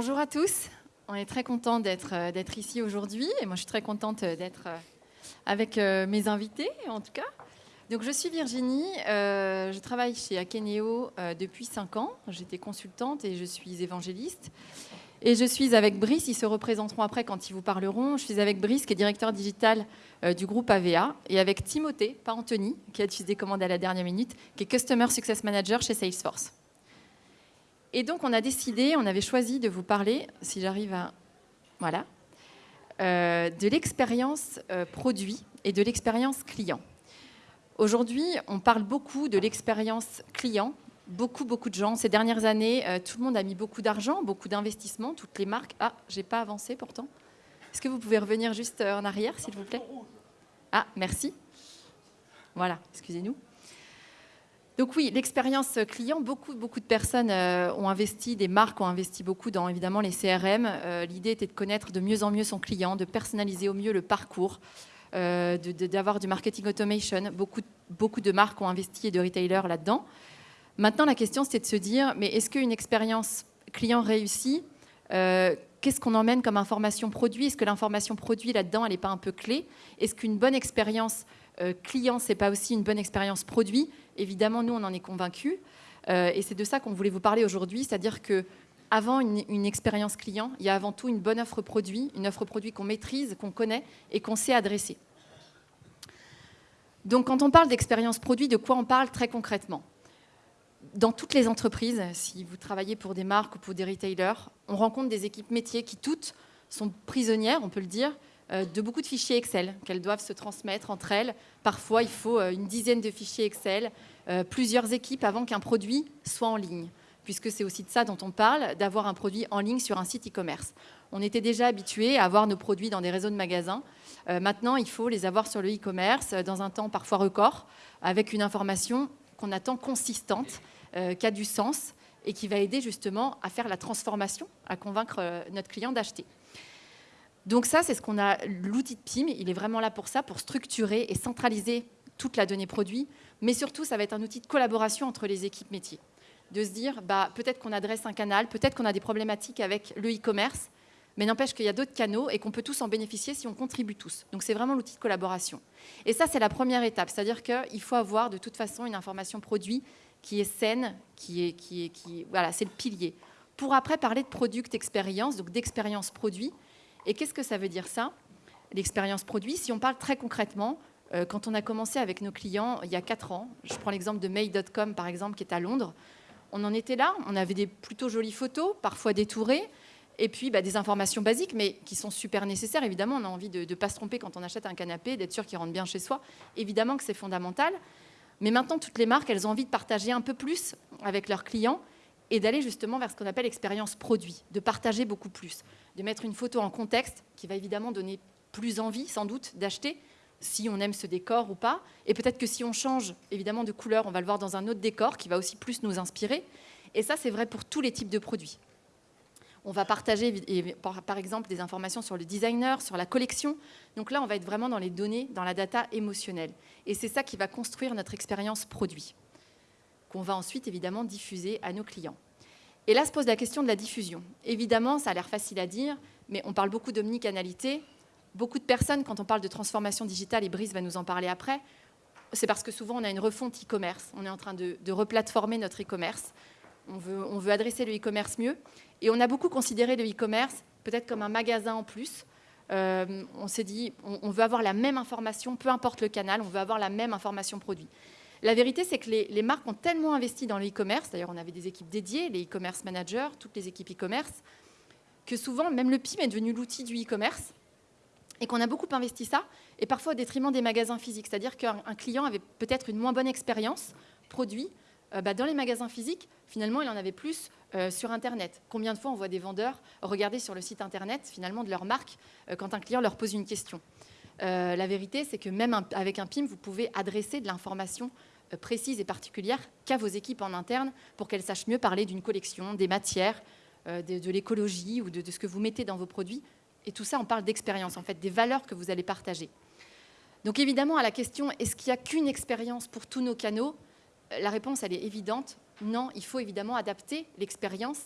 Bonjour à tous. On est très content d'être ici aujourd'hui et moi je suis très contente d'être avec mes invités en tout cas. Donc, je suis Virginie, euh, je travaille chez Akeneo euh, depuis 5 ans. J'étais consultante et je suis évangéliste. Et je suis avec Brice, ils se représenteront après quand ils vous parleront. Je suis avec Brice, qui est directeur digital euh, du groupe AVA, et avec Timothée, pas Anthony, qui a utilisé des commandes à la dernière minute, qui est Customer Success Manager chez Salesforce. Et donc, on a décidé, on avait choisi de vous parler, si j'arrive à. Voilà. de l'expérience produit et de l'expérience client. Aujourd'hui, on parle beaucoup de l'expérience client. Beaucoup, beaucoup de gens. Ces dernières années, euh, tout le monde a mis beaucoup d'argent, beaucoup d'investissements, toutes les marques. Ah, j'ai pas avancé pourtant. Est-ce que vous pouvez revenir juste euh, en arrière, s'il vous plaît? Ah, merci. Voilà, excusez-nous. Donc oui, l'expérience client, beaucoup, de personnes euh, ont investi, des marques ont investi beaucoup dans évidemment les CRM. L'idée était de connaître de mieux en mieux son client, de personnaliser au mieux le parcours, euh, d'avoir du marketing automation. Beaucoup, de marques ont investi et de retailers là-dedans. Maintenant, la question, c'est de se dire, mais est-ce qu'une expérience client réussie, euh, qu'est-ce qu'on emmène comme information produit? Est-ce que l'information produit là-dedans, elle n'est pas un peu clé? Est-ce qu'une bonne expérience euh, client, c'est pas aussi une bonne expérience produit? Évidemment, nous, on en est convaincus. et c'est de ça qu'on voulait vous parler aujourd'hui, c'est-à-dire que avant une, expérience client, il y a avant tout une bonne offre produit, une offre produit qu'on maîtrise, qu'on connaît et qu'on sait adresser. Donc quand on parle d'expérience produit, de quoi on parle très concrètement? Dans toutes les entreprises, si vous travaillez pour des marques ou pour des retailers, on rencontre des équipes métiers qui toutes sont prisonnières, on peut le dire, euh, de beaucoup de fichiers Excel qu'elles doivent se transmettre entre elles. Parfois, il faut euh, une dizaine de fichiers Excel, euh, plusieurs équipes avant qu'un produit soit en ligne puisque c'est aussi de ça dont on parle, d'avoir un produit en ligne sur un site e-commerce. On était déjà habitué à avoir nos produits dans des réseaux de magasins. Euh, maintenant, il faut les avoir sur le e-commerce euh, dans un temps parfois record, avec une information qu'on attend consistante, euh, qui a du sens et qui va aider justement à faire la transformation, à convaincre notre client d'acheter. Donc ça, c'est ce qu'on a, l'outil de PIM, il est vraiment là pour ça, pour structurer et centraliser toute la donnée produit, mais surtout, ça va être un outil de collaboration entre les équipes métiers de se dire bah, peut-être qu'on adresse un canal, peut-être qu'on a des problématiques avec le e-commerce, mais n'empêche qu'il y a d'autres canaux et qu'on peut tous en bénéficier si on contribue tous. Donc c'est vraiment l'outil de collaboration. Et ça, c'est la première étape, c'est-à-dire qu'il faut avoir de toute façon une information produit qui est saine, qui est, qui est, qui, voilà, c'est le pilier. Pour après parler de product expérience, donc d'expérience produit. Et qu'est-ce que ça veut dire ça L'expérience produit, si on parle très concrètement, euh, quand on a commencé avec nos clients il y a 4 ans, je prends l'exemple de May.com par exemple qui est à Londres, on en était là, on avait des plutôt jolies photos, parfois détourées, et puis bah, des informations basiques, mais qui sont super nécessaires. Évidemment, on a envie de ne pas se tromper quand on achète un canapé, d'être sûr qu'il rentre bien chez soi. Évidemment que c'est fondamental. Mais maintenant, toutes les marques, elles ont envie de partager un peu plus avec leurs clients et d'aller justement vers ce qu'on appelle l'expérience produit, de partager beaucoup plus, de mettre une photo en contexte qui va évidemment donner plus envie, sans doute, d'acheter, si on aime ce décor ou pas. Et peut-être que si on change évidemment de couleur, on va le voir dans un autre décor qui va aussi plus nous inspirer. Et ça, c'est vrai pour tous les types de produits. On va partager par exemple des informations sur le designer, sur la collection. Donc là, on va être vraiment dans les données, dans la data émotionnelle. Et c'est ça qui va construire notre expérience produit, qu'on va ensuite évidemment diffuser à nos clients. Et là se pose la question de la diffusion. Évidemment, ça a l'air facile à dire, mais on parle beaucoup d'omnicanalité beaucoup de personnes, quand on parle de transformation digitale, et Brice va nous en parler après, c'est parce que souvent on a une refonte e-commerce. On est en train de, replatformer notre e-commerce. On veut, adresser le e-commerce mieux. Et on a beaucoup considéré le e-commerce peut-être comme un magasin en plus. Euh, on s'est dit, on, veut avoir la même information, peu importe le canal, on veut avoir la même information produit. La vérité, c'est que les, marques ont tellement investi dans le e-commerce, d'ailleurs on avait des équipes dédiées, les e-commerce managers, toutes les équipes e-commerce, que souvent même le PIM est devenu l'outil du e-commerce et qu'on a beaucoup investi ça, et parfois au détriment des magasins physiques. C'est-à-dire qu'un client avait peut-être une moins bonne expérience produit euh, bah, dans les magasins physiques, finalement, il en avait plus euh, sur Internet. Combien de fois on voit des vendeurs regarder sur le site Internet, finalement, de leur marque, euh, quand un client leur pose une question? La vérité, c'est que même avec un PIM, vous pouvez adresser de l'information précise et particulière qu'à vos équipes en interne pour qu'elles sachent mieux parler d'une collection, des matières, de, l'écologie ou de, ce que vous mettez dans vos produits et tout ça, on parle d'expérience, en fait, des valeurs que vous allez partager. Donc évidemment, à la question, est-ce qu'il n'y a qu'une expérience pour tous nos canaux La réponse, elle est évidente. Non, il faut évidemment adapter l'expérience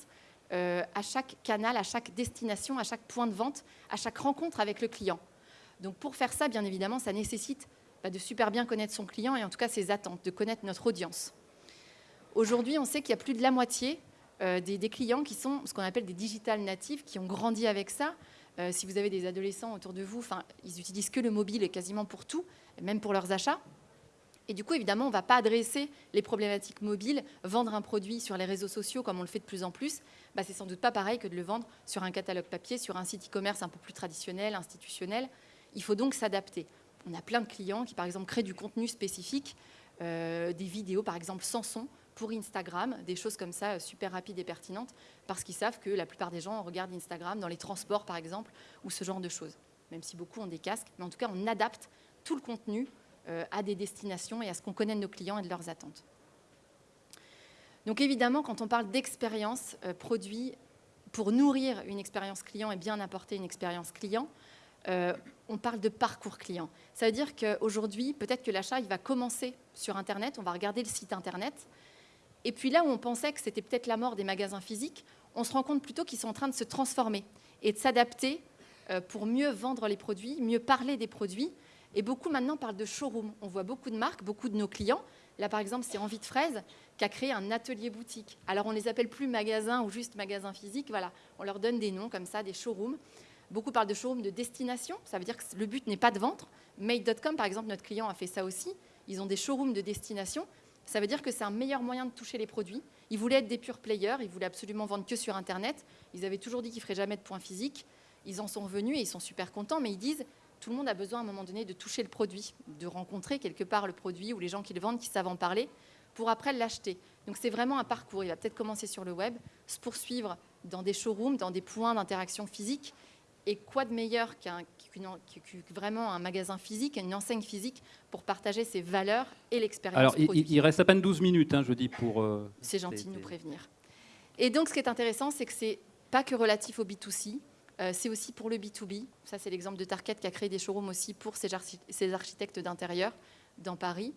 euh, à chaque canal, à chaque destination, à chaque point de vente, à chaque rencontre avec le client. Donc pour faire ça, bien évidemment, ça nécessite bah, de super bien connaître son client et en tout cas ses attentes, de connaître notre audience. Aujourd'hui, on sait qu'il y a plus de la moitié euh, des, clients qui sont ce qu'on appelle des digital natifs, qui ont grandi avec ça. Euh, si vous avez des adolescents autour de vous, ils utilisent que le mobile et quasiment pour tout, même pour leurs achats. Et du coup, évidemment, on ne va pas adresser les problématiques mobiles, vendre un produit sur les réseaux sociaux comme on le fait de plus en plus. Bah, c'est sans doute pas pareil que de le vendre sur un catalogue papier, sur un site e-commerce un peu plus traditionnel, institutionnel. Il faut donc s'adapter. On a plein de clients qui, par exemple, créent du contenu spécifique, euh, des vidéos, par exemple, sans son, pour Instagram, des choses comme ça super rapides et pertinentes, parce qu'ils savent que la plupart des gens regardent Instagram dans les transports, par exemple, ou ce genre de choses. Même si beaucoup ont des casques, mais en tout cas, on adapte tout le contenu euh, à des destinations et à ce qu'on connaît de nos clients et de leurs attentes. Donc évidemment, quand on parle d'expérience euh, produit, pour nourrir une expérience client et bien apporter une expérience client, euh, on parle de parcours client. Ça veut dire qu'aujourd'hui, peut-être que l'achat, il va commencer sur Internet, on va regarder le site Internet, et puis là où on pensait que c'était peut-être la mort des magasins physiques, on se rend compte plutôt qu'ils sont en train de se transformer et de s'adapter pour mieux vendre les produits, mieux parler des produits et beaucoup maintenant parlent de showroom. On voit beaucoup de marques, beaucoup de nos clients. Là, par exemple, c'est Envie de Fraise qui a créé un atelier boutique. Alors, on ne les appelle plus magasins ou juste magasins physiques. Voilà, on leur donne des noms comme ça, des showrooms. Beaucoup parlent de showroom de destination. Ça veut dire que le but n'est pas de vendre. Made.com, par exemple, notre client a fait ça aussi. Ils ont des showrooms de destination. Ça veut dire que c'est un meilleur moyen de toucher les produits. Ils voulaient être des purs players. Ils voulaient absolument vendre que sur Internet. Ils avaient toujours dit qu'ils ne feraient jamais de points physiques. Ils en sont revenus et ils sont super contents. Mais ils disent tout le monde a besoin à un moment donné de toucher le produit, de rencontrer quelque part le produit ou les gens qui le vendent, qui savent en parler, pour après l'acheter. Donc c'est vraiment un parcours. Il va peut-être commencer sur le web, se poursuivre dans des showrooms, dans des points d'interaction physique. Et quoi de meilleur qu'un vraiment un magasin physique, une enseigne physique pour partager ses valeurs et l'expérience. Alors, il, reste à peine 12 minutes, hein, je dis, pour. Euh, c'est gentil de nous prévenir. Et donc, ce qui est intéressant, c'est que c'est pas que relatif au B2C, euh, c'est aussi pour le B2B. Ça, c'est l'exemple de Target qui a créé des showrooms aussi pour ses, architectes d'intérieur dans Paris.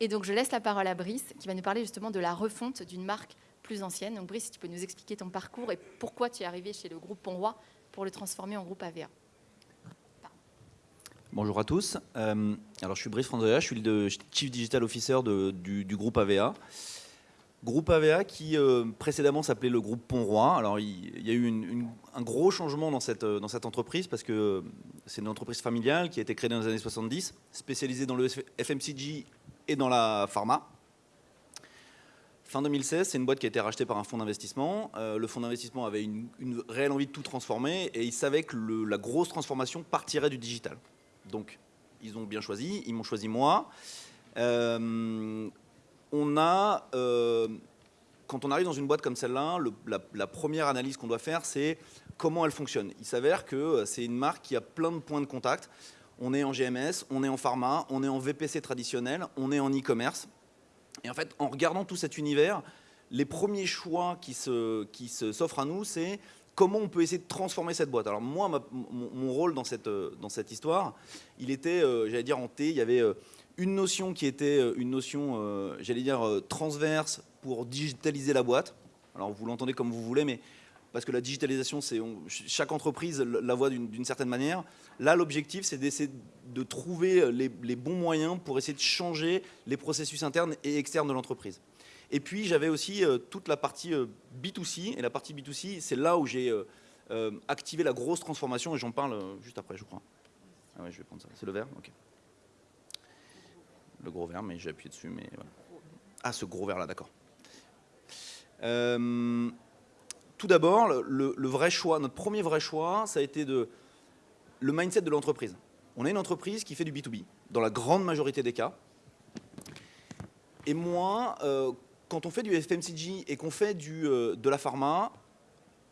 Et donc, je laisse la parole à Brice, qui va nous parler justement de la refonte d'une marque plus ancienne. Donc, Brice, tu peux nous expliquer ton parcours et pourquoi tu es arrivé chez le groupe Ponroy pour le transformer en groupe AVA. Bonjour à tous. Euh, alors, je suis Brice Franzoya, je suis le Chief Digital Officer du, groupe AVA. Groupe AVA qui euh, précédemment s'appelait le groupe Pont-Roi. Alors il, y a eu un gros changement dans cette, entreprise parce que c'est une entreprise familiale qui a été créée dans les années 70, spécialisée dans le FMCG et dans la pharma. Fin 2016, c'est une boîte qui a été rachetée par un fonds d'investissement. le fonds d'investissement avait une, réelle envie de tout transformer et il savait que la grosse transformation partirait du digital. Donc ils ont bien choisi, ils m'ont choisi moi on a, euh, quand on arrive dans une boîte comme celle-là, la, première analyse qu'on doit faire, c'est comment elle fonctionne. Il s'avère que euh, c'est une marque qui a plein de points de contact. On est en GMS, on est en pharma, on est en VPC traditionnel, on est en e-commerce. Et en fait, en regardant tout cet univers, les premiers choix qui s'offrent qui à nous, c'est comment on peut essayer de transformer cette boîte. Alors moi, mon, rôle dans cette, dans cette histoire, il était, euh, j'allais dire, en T, il y avait une notion qui était euh, une notion, euh, j'allais dire, euh, transverse pour digitaliser la boîte. Alors vous l'entendez comme vous voulez, mais parce que la digitalisation, c'est chaque entreprise la voit d'une certaine manière. Là, l'objectif, c'est d'essayer de trouver les, bons moyens pour essayer de changer les processus internes et externes de l'entreprise. Et puis, j'avais aussi toute la partie B2C. Et la partie B2C, c'est là où j'ai activé la grosse transformation, et j'en parle juste après, je crois. Ah ouais, je vais prendre ça. C'est le vert Ok le gros verre, mais j'ai appuyé dessus. Mais Ah, ce gros verre là, d'accord. Euh, tout d'abord, le, vrai choix, notre premier vrai choix, ça a été de, le mindset de l'entreprise. On est une entreprise qui fait du B2B, dans la grande majorité des cas. Et moi, euh, quand on fait du FMCG et qu'on fait du, euh, de la pharma,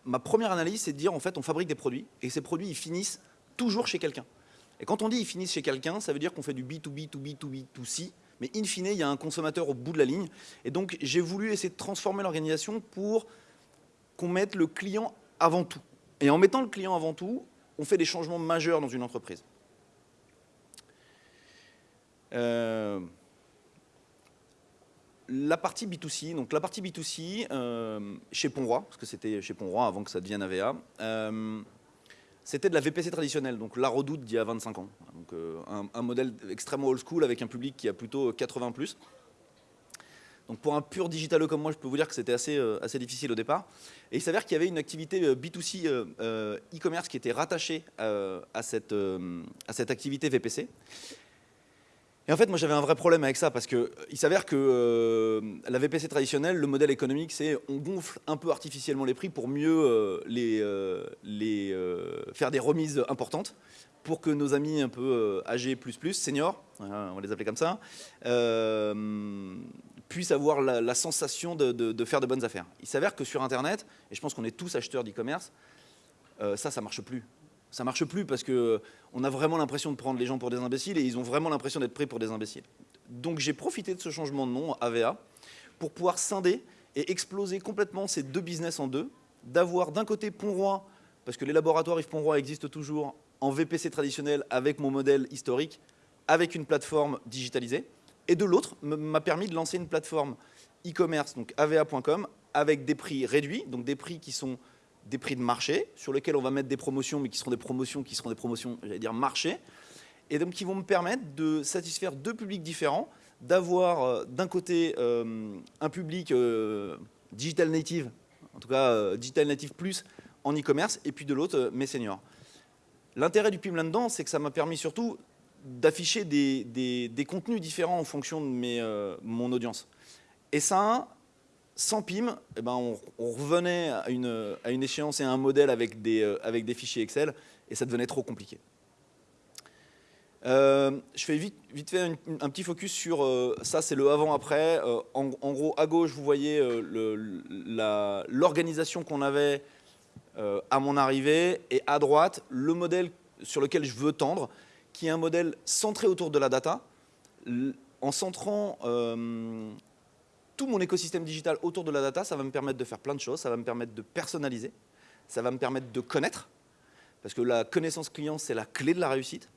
ma première analyse, c'est de dire, en fait, on fabrique des produits, et ces produits, ils finissent toujours chez quelqu'un. Et quand on dit ils finissent chez quelqu'un, ça veut dire qu'on fait du B2B, 2B, 2B, 2C, mais in fine, il y a un consommateur au bout de la ligne. Et donc, j'ai voulu essayer de transformer l'organisation pour qu'on mette le client avant tout. Et en mettant le client avant tout, on fait des changements majeurs dans une entreprise. la partie B2C, donc la partie B2C chez Ponroy, parce que c'était chez Ponroy avant que ça devienne AVA, c'était de la VPC traditionnelle, donc la redoute d'il y a 25 ans. Donc, un, un, modèle extrêmement old school avec un public qui a plutôt 80 plus. Donc pour un pur digitalo comme moi, je peux vous dire que c'était assez, euh, assez difficile au départ. Et il s'avère qu'il y avait une activité euh, B2C euh, e-commerce qui était rattachée à, cette, à cette activité VPC. Et en fait, moi j'avais un vrai problème avec ça parce qu'il s'avère que la VPC traditionnelle, le modèle économique, c'est on gonfle un peu artificiellement les prix pour mieux les, les faire des remises importantes pour que nos amis un peu âgés plus plus, seniors, on va les appeler comme ça, puissent avoir la, sensation de, faire de bonnes affaires. Il s'avère que sur Internet, et je pense qu'on est tous acheteurs d'e-commerce, euh, ça, ça marche plus. Ça marche plus parce qu'on a vraiment l'impression de prendre les gens pour des imbéciles et ils ont vraiment l'impression d'être pris pour des imbéciles. Donc j'ai profité de ce changement de nom, AVA, pour pouvoir scinder et exploser complètement ces deux business en deux, d'avoir d'un côté Pont-Roi, parce que les laboratoires Yves Pont-Roi existent toujours en VPC traditionnel avec mon modèle historique, avec une plateforme digitalisée, et de l'autre m'a permis de lancer une plateforme e-commerce, donc ava.com, avec des prix réduits, donc des prix qui sont des prix de marché, sur lesquels on va mettre des promotions, mais qui seront des promotions qui seront des promotions, j'allais dire, marché, et donc qui vont me permettre de satisfaire deux publics différents, d'avoir euh, d'un côté euh, un public euh, digital native, en tout cas digital native plus en e-commerce, et puis de l'autre mes seniors. L'intérêt du PIM là-dedans, c'est que ça m'a permis surtout d'afficher des, contenus différents en fonction de mes, euh, mon audience. Et ça, sans PIM, eh ben on, revenait à une, à une, échéance et à un modèle avec des, euh, avec des fichiers Excel, et ça devenait trop compliqué. Euh, je fais vite, vite fait un, petit focus sur ça, c'est le avant-après. En, en, gros, à gauche, vous voyez l'organisation qu'on avait à mon arrivée, et à droite, le modèle sur lequel je veux tendre, qui est un modèle centré autour de la data, en centrant euh, tout mon écosystème digital autour de la data, ça va me permettre de faire plein de choses, ça va me permettre de personnaliser, ça va me permettre de connaître, parce que la connaissance client, c'est la clé de la réussite,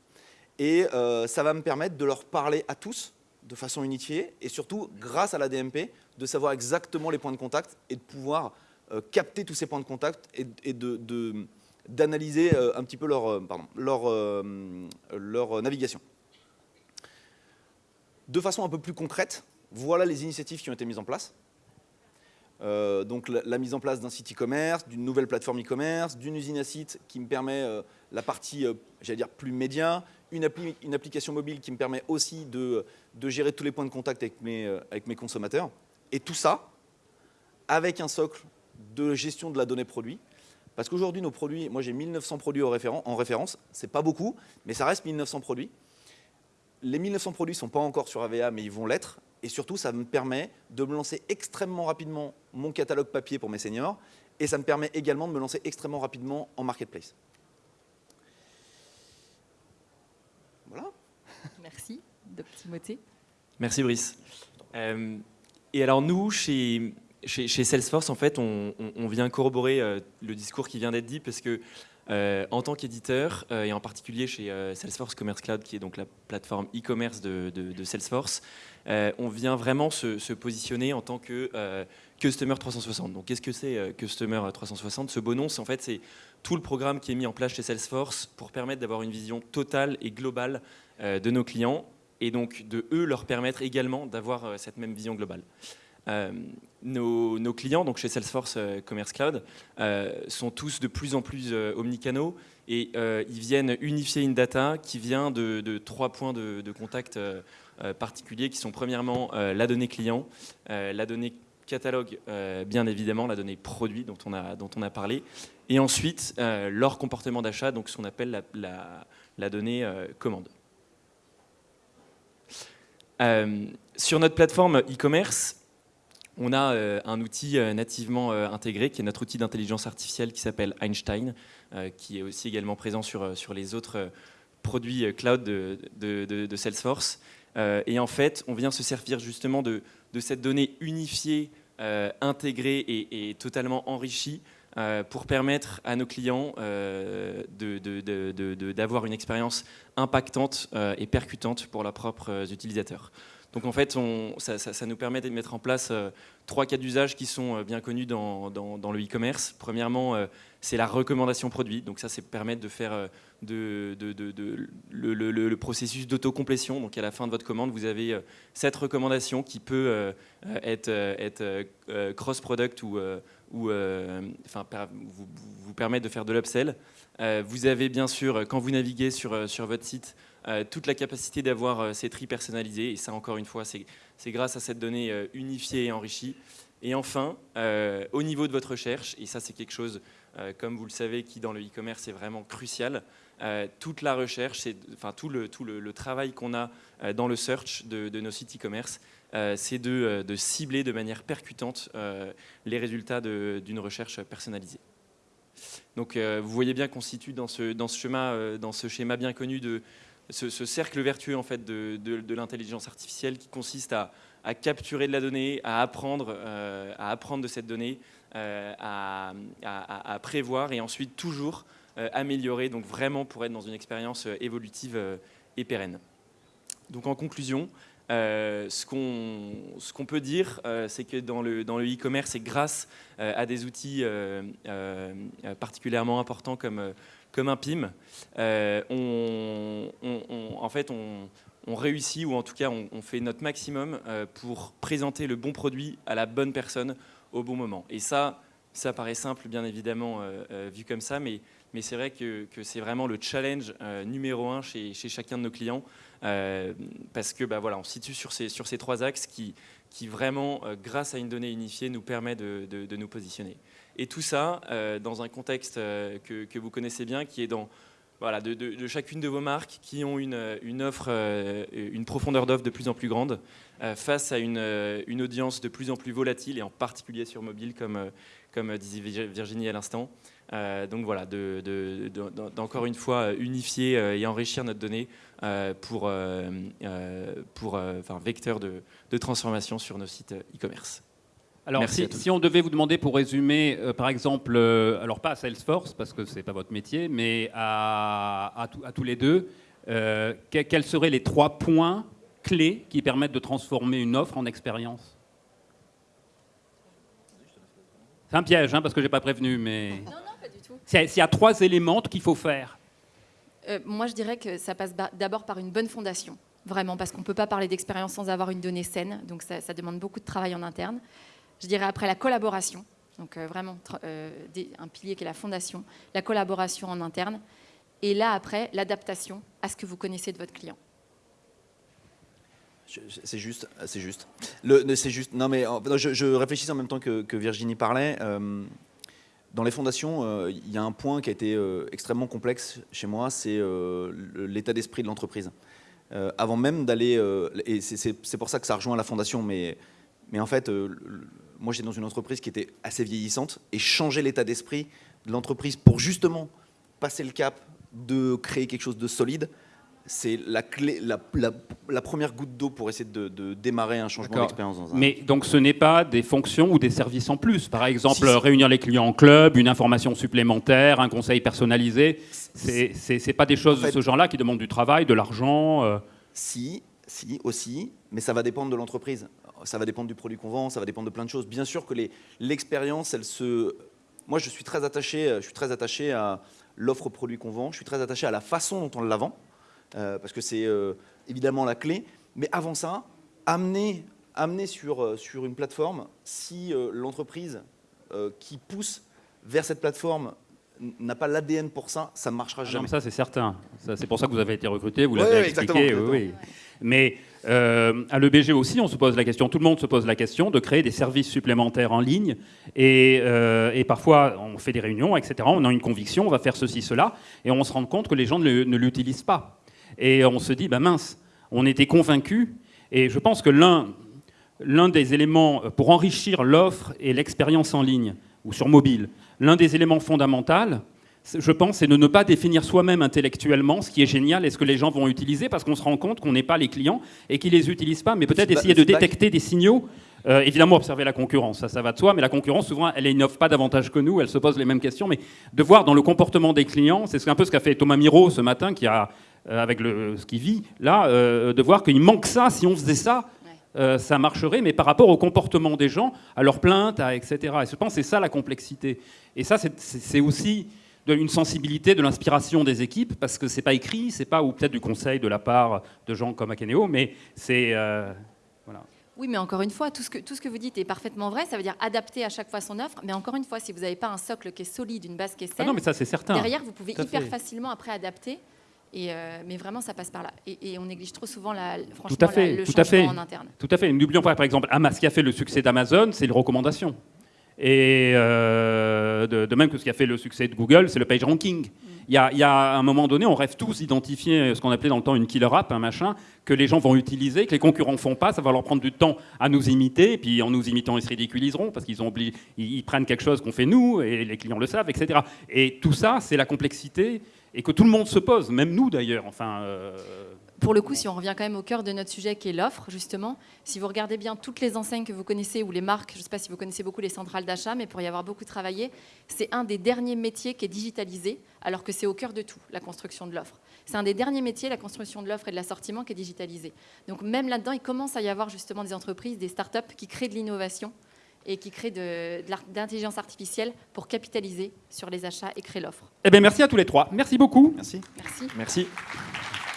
et euh, ça va me permettre de leur parler à tous de façon unifiée, et surtout, grâce à la DMP, de savoir exactement les points de contact et de pouvoir euh, capter tous ces points de contact et, de d'analyser euh, un petit peu leur, euh, leur, euh, leur navigation. De façon un peu plus concrète, voilà les initiatives qui ont été mises en place. donc la, mise en place d'un site e-commerce, d'une nouvelle plateforme e-commerce, d'une usine à site qui me permet la partie, j'allais dire, plus média, une, une, application mobile qui me permet aussi de, de, gérer tous les points de contact avec mes, avec mes consommateurs. Et tout ça avec un socle de gestion de la donnée produit parce qu'aujourd'hui, nos produits, moi j'ai 1900 produits en référence, c'est pas beaucoup, mais ça reste 1900 produits. Les 1900 produits ne sont pas encore sur AVA, mais ils vont l'être. Et surtout, ça me permet de me lancer extrêmement rapidement mon catalogue papier pour mes seniors. Et ça me permet également de me lancer extrêmement rapidement en marketplace. Voilà. Merci, de Timothée. Merci Brice. Euh, et alors nous, chez, chez, Salesforce, en fait, on, vient corroborer euh, le discours qui vient d'être dit parce que euh, en tant qu'éditeur, euh, et en particulier chez Salesforce Commerce Cloud, qui est donc la plateforme e-commerce de, Salesforce, on vient vraiment se, positionner en tant que Customer 360. Donc, qu'est-ce que c'est Customer 360 Ce beau nom, c'est en fait c'est tout le programme qui est mis en place chez Salesforce pour permettre d'avoir une vision totale et globale de nos clients et donc de eux leur permettre également d'avoir cette même vision globale. Euh, nos, clients, donc chez Salesforce euh, Commerce Cloud, euh, sont tous de plus en plus omnicanaux et ils viennent unifier une data qui vient de, trois points de, contact particuliers qui sont premièrement la donnée client, la donnée catalogue, bien évidemment, la donnée produit dont on a, dont on a parlé, et ensuite leur comportement d'achat, donc ce qu'on appelle la, la, donnée commande. sur notre plateforme e-commerce, on a euh, un outil euh, nativement euh, intégré qui est notre outil d'intelligence artificielle qui s'appelle Einstein, qui est aussi également présent sur, sur les autres produits cloud de, Salesforce. et en fait, on vient se servir justement de, cette donnée unifiée, intégrée et, totalement enrichie pour permettre à nos clients d'avoir une expérience impactante et percutante pour leurs propres utilisateurs. Donc en fait, ça, nous permet de mettre en place euh, trois cas d'usage qui sont euh, bien connus dans, le e-commerce. Premièrement, euh, c'est la recommandation produit. Donc ça, c'est permettre de faire le, processus d'autocomplétion. Donc à la fin de votre commande, vous avez cette recommandation qui peut être, cross-product ou, ou euh, vous, vous permettre de faire de l'upsell. Euh, vous avez bien sûr, euh, quand vous naviguez sur, sur votre site, toute la capacité d'avoir ces tris personnalisés. Et ça, encore une fois, c'est grâce à cette donnée unifiée et enrichie. Et enfin, au niveau de votre recherche, et ça c'est quelque chose, comme vous le savez, qui dans le e-commerce est vraiment crucial, euh, toute la recherche, enfin tout le, tout le, travail qu'on a euh, dans le search de, nos sites e-commerce, euh, c'est de, euh, cibler de manière percutante euh, les résultats d'une recherche personnalisée. Donc euh, vous voyez bien qu'on situe dans ce, schéma, euh, dans ce schéma bien connu de ce, ce cercle vertueux en fait, de, l'intelligence artificielle qui consiste à, capturer de la donnée, à apprendre, euh, à apprendre de cette donnée, euh, à, à- prévoir et ensuite toujours euh, améliorer, donc vraiment pour être dans une expérience euh, évolutive euh, et pérenne. Donc en conclusion, euh, ce qu'on qu'on peut dire, euh, c'est que dans le dans le e-commerce, et grâce euh, à des outils euh, euh, euh, particulièrement importants comme euh, comme un PIM, euh, on, en fait on, réussit ou en tout cas on, fait notre maximum euh, pour présenter le bon produit à la bonne personne au bon moment. Et ça, ça paraît simple bien évidemment euh, euh, vu comme ça, mais c'est vrai que, c'est vraiment le challenge euh, numéro un chez, chacun de nos clients, parce que bah, voilà, on se situe sur ces, trois axes qui, vraiment, grâce à une donnée unifiée, nous permet de, nous positionner. Et tout ça dans un contexte que vous connaissez bien, qui est dans voilà, de, chacune de vos marques qui ont une, une offre, euh, une profondeur d'offre de plus en plus grande, euh, face à une, euh, audience de plus en plus volatile, et en particulier sur mobile, comme, euh, comme disait Vir- Virginie à l'instant. Euh, donc voilà, de- de- de- d'encore une fois euh, unifier euh, et enrichir notre donnée euh, pour, euh, euh, pour euh, enfin, vecteur de, transformation sur nos sites euh, e-commerce. Alors, Merci si, on devait vous demander pour résumer, euh, par exemple, euh, alors pas à Salesforce, parce que ce n'est pas votre métier, mais à, à tous- à tous les deux, euh, que- quels seraient les trois points clés qui permettent de transformer une offre en expérience? C'est un piège, hein, parce que je n'ai pas prévenu, mais Non, non, pas du tout. s'il y, a- trois éléments qu'il faut faire. Euh, moi, je dirais que ça passe d'abord par une bonne fondation, vraiment, parce qu'on ne peut pas parler d'expérience sans avoir une donnée saine, donc ça, ça demande beaucoup de travail en interne. Je dirais après la collaboration, donc euh, vraiment euh, un pilier qui est la fondation, la collaboration en interne, et là après l'adaptation à ce que vous connaissez de votre client. C'est juste, c'est juste. Non, mais je, je réfléchissais en même temps que, Virginie parlait. euh, dans les fondations, il y a un point qui a été extrêmement complexe chez moi, c'est l'état d'esprit de l'entreprise. Avant même d'aller, et c'est pour ça que ça rejoint la fondation, mais, mais en fait, euh, moi j'étais dans une entreprise qui était assez vieillissante et changer l'état d'esprit de l'entreprise pour justement passer le cap de créer quelque chose de solide, c'est la, clé, la, la- la première goutte d'eau pour essayer de, de démarrer un changement d'expérience. dans un- Mais donc ce n'est pas des fonctions ou des services en plus. Par exemple, Si, réunir les clients en club, une information supplémentaire, un conseil personnalisé. C'est- c'est pas des choses En fait- de ce genre-là qui demandent du travail, de l'argent. euh. Si, si, aussi, mais ça va dépendre de l'entreprise. Ça va dépendre du produit qu'on vend, ça va dépendre de plein de choses. Bien sûr que l'expérience, elle se. Moi, je suis très attaché, je suis très attaché à l'offre produit qu'on vend. Je suis très attaché à la façon dont on la vend, euh, parce que c'est euh, évidemment la clé. Mais avant ça, amener, amener sur, euh, sur une plateforme, si euh, l'entreprise euh, qui pousse vers cette plateforme n'a pas l'ADN pour ça, ça ne marchera Ah non, jamais. mais ça, c'est certain. C'est pour ça que vous avez été recruté, vous l'avez ouais, expliqué. exactement, oui, oui. Mais euh, à l'EBG aussi, on se pose la question, tout le monde se pose la question de créer des services supplémentaires en ligne. Et, euh, parfois, on fait des réunions, etc. On a une conviction, on va faire ceci, cela. Et on se rend compte que les gens ne, l'utilisent pas. Et on se dit, bah mince, on était convaincus. Et je pense que l'un des éléments pour enrichir l'offre et l'expérience en ligne ou sur mobile, l'un des éléments fondamentaux, je pense, c'est de ne pas définir soi-même intellectuellement ce qui est génial et ce que les gens vont utiliser parce qu'on se rend compte qu'on n'est pas les clients et qu'ils les utilisent pas, mais peut-être essayer de détecter des signaux. Euh, évidemment, observer la concurrence, ça, ça va de soi, mais la concurrence, souvent, elle n'innove pas davantage que nous, elle se pose les mêmes questions, mais de voir dans le comportement des clients, c'est un peu ce qu'a fait Thomas Miro ce matin, qui a, euh, avec le, ce qu'il vit, là, euh, de voir qu'il manque ça, si on faisait ça, euh, ça marcherait, mais par rapport au comportement des gens, à leurs plaintes, à, etc. Et je pense que c'est ça la complexité. Et ça, c'est- aussi une sensibilité, de l'inspiration des équipes, parce que c'est pas écrit, c'est pas, ou peut-être du conseil de la part de gens comme Akeneo, mais c'est... euh, voilà. Oui, mais encore une fois, tout ce, que, tout ce que vous dites est parfaitement vrai. Ça veut dire adapter à chaque fois son offre. Mais encore une fois, si vous n'avez pas un socle qui est solide, une base qui est Ah saine, non, mais ça, c'est certain. derrière, vous pouvez Tout hyper fait. facilement après adapter. Et euh, mais vraiment, ça passe par là. Et, et on néglige trop souvent la, franchement, Tout à fait, la- le tout à fait. en interne. Tout à fait. N'oublions pas, par exemple, Ama- ce qui a fait le succès d'Amazon, c'est les recommandations. Et euh, de, même que ce qui a fait le succès de Google, c'est le page ranking. Il y, a, un moment donné, on rêve tous d'identifier ce qu'on appelait dans le temps une killer app, un machin, que les gens vont utiliser, que les concurrents font pas, ça va leur prendre du temps à nous imiter, et puis en nous imitant, ils se ridiculiseront, parce qu'ils ils prennent quelque chose qu'on fait nous, et les clients le savent, etc. Et tout ça, c'est la complexité, et que tout le monde se pose, même nous d'ailleurs. Enfin, euh, Pour le coup, si on revient quand même au cœur de notre sujet qui est l'offre, justement, si vous regardez bien toutes les enseignes que vous connaissez ou les marques, je ne sais pas si vous connaissez beaucoup les centrales d'achat, mais pour y avoir beaucoup travaillé, c'est un des derniers métiers qui est digitalisé, alors que c'est au cœur de tout, la construction de l'offre. C'est un des derniers métiers, la construction de l'offre et de l'assortiment, qui est digitalisé. Donc même là-dedans, il commence à y avoir justement des entreprises, des startups qui créent de l'innovation et qui créent de, d'intelligence artificielle pour capitaliser sur les achats et créer l'offre. eh bien, merci à tous les trois. Merci beaucoup. Merci. Merci. Merci.